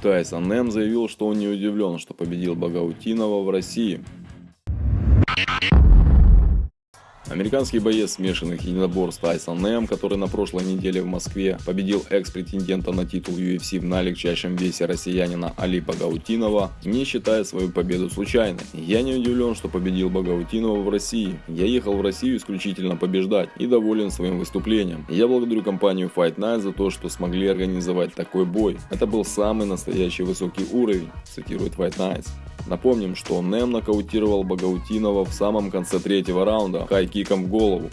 Тайсон Нэм заявил, что он не удивлен, что победил Багаутинова в России. Американский боец смешанных единоборств Тайсон Нэм, который на прошлой неделе в Москве победил экс-претендента на титул UFC на легчайшем весе россиянина Али Багаутинова, не считает свою победу случайной. Я не удивлен, что победил Багаутинова в России. Я ехал в Россию исключительно побеждать и доволен своим выступлением. Я благодарю компанию Fight Night за то, что смогли организовать такой бой. Это был самый настоящий высокий уровень, цитирует Fight Nights. Напомним, что Нэм нокаутировал Багаутинова в самом конце третьего раунда хайкиком в голову.